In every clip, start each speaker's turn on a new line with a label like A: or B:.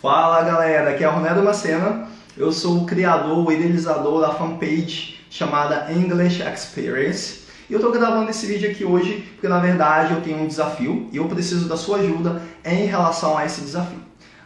A: Fala galera, aqui é Ronaldo Macena, eu sou o criador, o idealizador da fanpage chamada English Experience. E eu estou gravando esse vídeo aqui hoje porque na verdade eu tenho um desafio e eu preciso da sua ajuda em relação a esse desafio.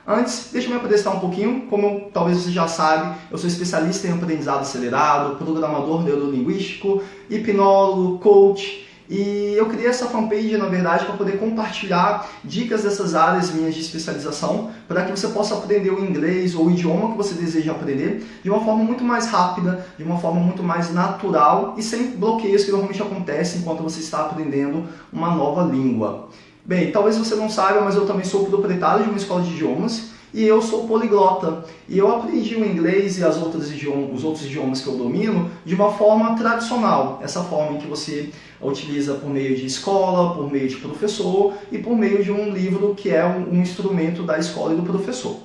A: Antes, deixa eu me apresentar um pouquinho, como talvez você já sabe, eu sou especialista em aprendizado acelerado, programador neurolinguístico, hipnólogo, coach, e eu criei essa fanpage, na verdade, para poder compartilhar dicas dessas áreas minhas de especialização, para que você possa aprender o inglês ou o idioma que você deseja aprender de uma forma muito mais rápida, de uma forma muito mais natural e sem bloqueios que normalmente acontecem enquanto você está aprendendo uma nova língua. Bem, talvez você não saiba, mas eu também sou proprietário de uma escola de idiomas e eu sou poliglota. E eu aprendi o inglês e as outras idiomas, os outros idiomas que eu domino de uma forma tradicional, essa forma em que você utiliza por meio de escola, por meio de professor e por meio de um livro que é um, um instrumento da escola e do professor.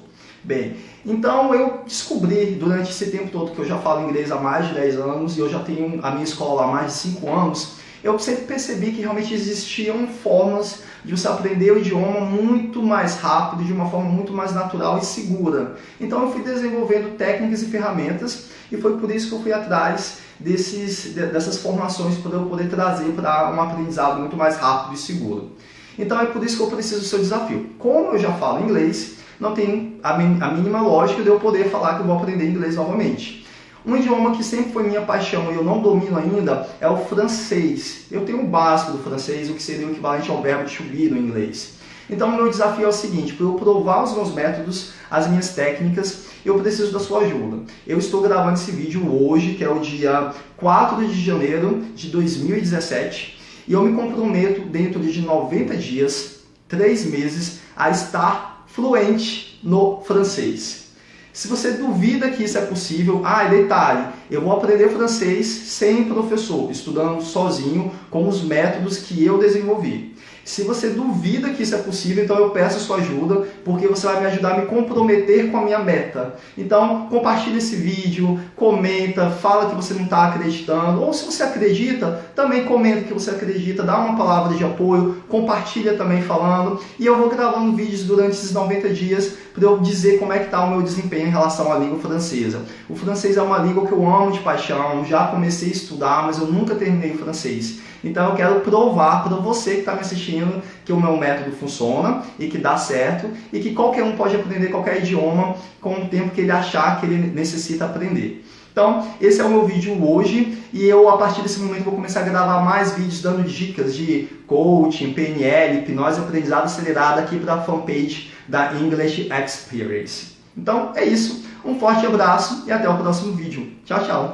A: Bem, então eu descobri durante esse tempo todo que eu já falo inglês há mais de 10 anos e eu já tenho a minha escola há mais de 5 anos, eu sempre percebi que realmente existiam formas de você aprender o idioma muito mais rápido, de uma forma muito mais natural e segura. Então eu fui desenvolvendo técnicas e ferramentas e foi por isso que eu fui atrás desses, dessas formações para eu poder trazer para um aprendizado muito mais rápido e seguro. Então é por isso que eu preciso do seu desafio. Como eu já falo inglês, não tem a mínima lógica de eu poder falar que eu vou aprender inglês novamente. Um idioma que sempre foi minha paixão e eu não domino ainda é o francês. Eu tenho o básico do francês, o que seria o equivalente ao verbo to be no inglês. Então, meu desafio é o seguinte, para eu provar os meus métodos, as minhas técnicas, eu preciso da sua ajuda. Eu estou gravando esse vídeo hoje, que é o dia 4 de janeiro de 2017, e eu me comprometo, dentro de 90 dias, 3 meses, a estar fluente no francês. Se você duvida que isso é possível, ah, detalhe, eu vou aprender francês sem professor, estudando sozinho com os métodos que eu desenvolvi. Se você duvida que isso é possível, então eu peço sua ajuda, porque você vai me ajudar a me comprometer com a minha meta. Então, compartilhe esse vídeo, comenta, fala que você não está acreditando, ou se você acredita, também comenta que você acredita, dá uma palavra de apoio, compartilha também falando, e eu vou gravando vídeos durante esses 90 dias para eu dizer como é que está o meu desempenho em relação à língua francesa. O francês é uma língua que eu amo de paixão, já comecei a estudar, mas eu nunca terminei o francês. Então eu quero provar para você que está me assistindo que o meu método funciona e que dá certo e que qualquer um pode aprender qualquer idioma com o tempo que ele achar que ele necessita aprender. Então, esse é o meu vídeo hoje e eu, a partir desse momento, vou começar a gravar mais vídeos dando dicas de coaching, PNL, hipnose aprendizado acelerado aqui para a fanpage da English Experience. Então, é isso. Um forte abraço e até o próximo vídeo. Tchau, tchau!